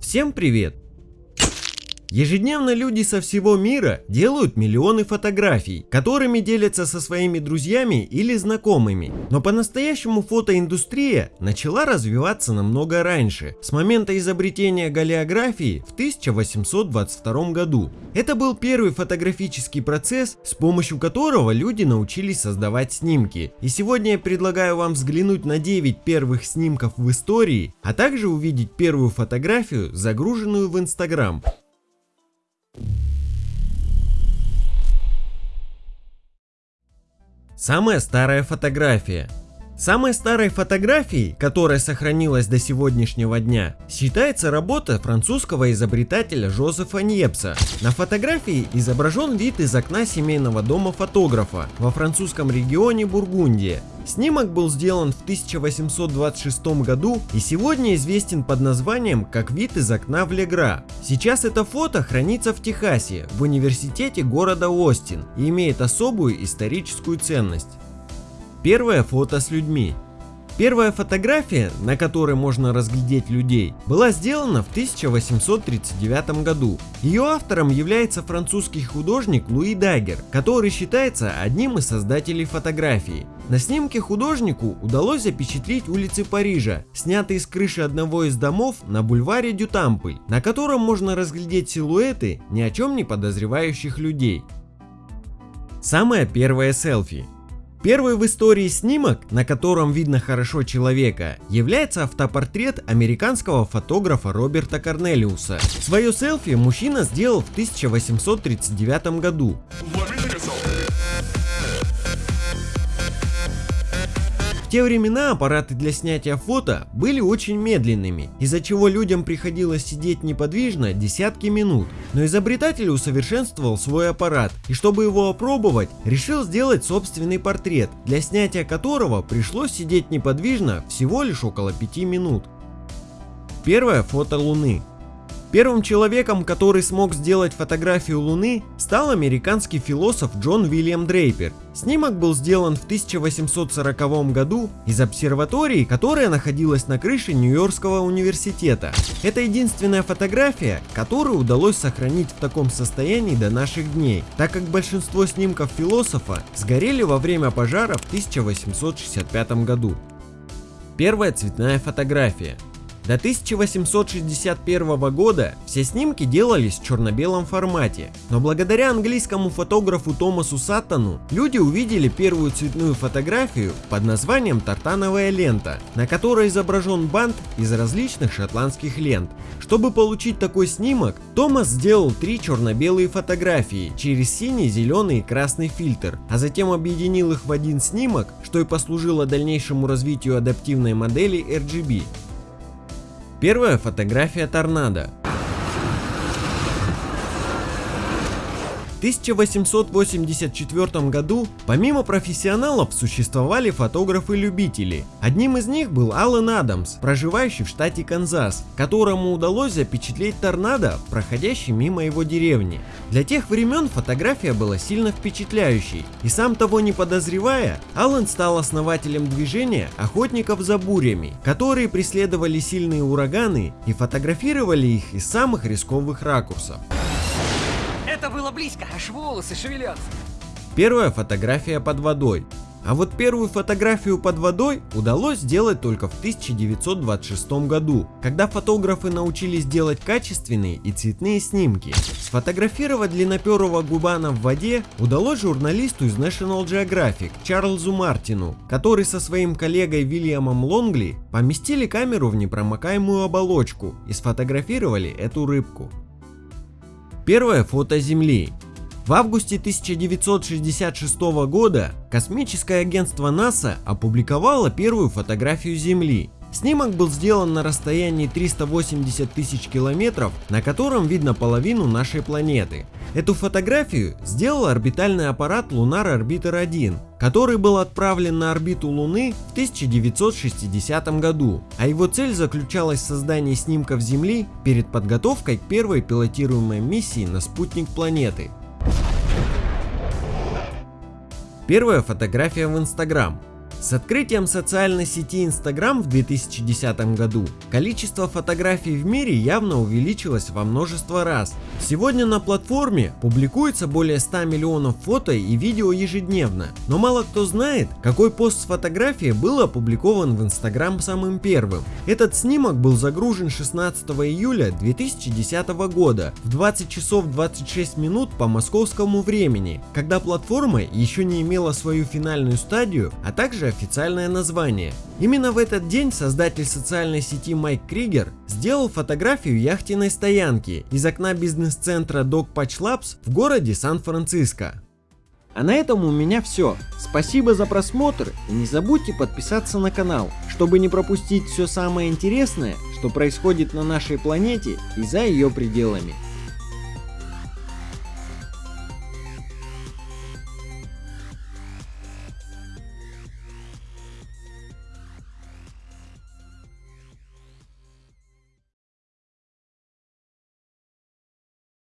Всем привет! Ежедневно люди со всего мира делают миллионы фотографий, которыми делятся со своими друзьями или знакомыми. Но по-настоящему фотоиндустрия начала развиваться намного раньше, с момента изобретения галеографии в 1822 году. Это был первый фотографический процесс, с помощью которого люди научились создавать снимки. И сегодня я предлагаю вам взглянуть на 9 первых снимков в истории, а также увидеть первую фотографию, загруженную в Instagram. Самая старая фотография. Самой старой фотографией, которая сохранилась до сегодняшнего дня, считается работа французского изобретателя Жозефа Ньепса. На фотографии изображен вид из окна семейного дома фотографа во французском регионе Бургундия. Снимок был сделан в 1826 году и сегодня известен под названием как вид из окна в Легра. Сейчас это фото хранится в Техасе, в университете города Остин и имеет особую историческую ценность. Первое фото с людьми. Первая фотография, на которой можно разглядеть людей, была сделана в 1839 году. Ее автором является французский художник Луи Дагер, который считается одним из создателей фотографии. На снимке художнику удалось запечатлеть улицы Парижа, снятые с крыши одного из домов на бульваре Дютампль, на котором можно разглядеть силуэты ни о чем не подозревающих людей. Самое первое селфи. Первый в истории снимок, на котором видно хорошо человека, является автопортрет американского фотографа Роберта Корнелиуса. Свое селфи мужчина сделал в 1839 году. Те времена аппараты для снятия фото были очень медленными, из-за чего людям приходилось сидеть неподвижно десятки минут. Но изобретатель усовершенствовал свой аппарат и чтобы его опробовать, решил сделать собственный портрет, для снятия которого пришлось сидеть неподвижно всего лишь около 5 минут. Первое фото Луны. Первым человеком, который смог сделать фотографию Луны, стал американский философ Джон Уильям Дрейпер. Снимок был сделан в 1840 году из обсерватории, которая находилась на крыше Нью-Йоркского университета. Это единственная фотография, которую удалось сохранить в таком состоянии до наших дней, так как большинство снимков философа сгорели во время пожара в 1865 году. Первая цветная фотография. До 1861 года все снимки делались в черно-белом формате, но благодаря английскому фотографу Томасу Саттону люди увидели первую цветную фотографию под названием «Тартановая лента», на которой изображен бант из различных шотландских лент. Чтобы получить такой снимок, Томас сделал три черно-белые фотографии через синий, зеленый и красный фильтр, а затем объединил их в один снимок, что и послужило дальнейшему развитию адаптивной модели RGB. Первая фотография торнадо. 1884 году помимо профессионалов существовали фотографы-любители. Одним из них был Аллен Адамс, проживающий в штате Канзас, которому удалось запечатлеть торнадо, проходящий мимо его деревни. Для тех времен фотография была сильно впечатляющей, и сам того не подозревая, Аллен стал основателем движения охотников за бурями, которые преследовали сильные ураганы и фотографировали их из самых рисковых ракурсов. Это было близко, аж волосы шевелятся. Первая фотография под водой. А вот первую фотографию под водой удалось сделать только в 1926 году, когда фотографы научились делать качественные и цветные снимки. Сфотографировать длинноперого губана в воде удалось журналисту из National Geographic Чарльзу Мартину, который со своим коллегой Вильямом Лонгли поместили камеру в непромокаемую оболочку и сфотографировали эту рыбку. Первое фото Земли. В августе 1966 года космическое агентство НАСА опубликовало первую фотографию Земли. Снимок был сделан на расстоянии 380 тысяч километров, на котором видно половину нашей планеты. Эту фотографию сделал орбитальный аппарат Lunar Orbiter 1, который был отправлен на орбиту Луны в 1960 году, а его цель заключалась в создании снимков Земли перед подготовкой к первой пилотируемой миссии на спутник планеты. Первая фотография в Instagram. С открытием социальной сети Instagram в 2010 году количество фотографий в мире явно увеличилось во множество раз. Сегодня на платформе публикуется более 100 миллионов фото и видео ежедневно, но мало кто знает, какой пост с фотографией был опубликован в Instagram самым первым. Этот снимок был загружен 16 июля 2010 года в 20 часов 26 минут по московскому времени, когда платформа еще не имела свою финальную стадию, а также официальное название. Именно в этот день создатель социальной сети Майк Кригер сделал фотографию яхтенной стоянки из окна бизнес-центра Dog Patch Labs в городе Сан-Франциско. А на этом у меня все. Спасибо за просмотр и не забудьте подписаться на канал, чтобы не пропустить все самое интересное, что происходит на нашей планете и за ее пределами.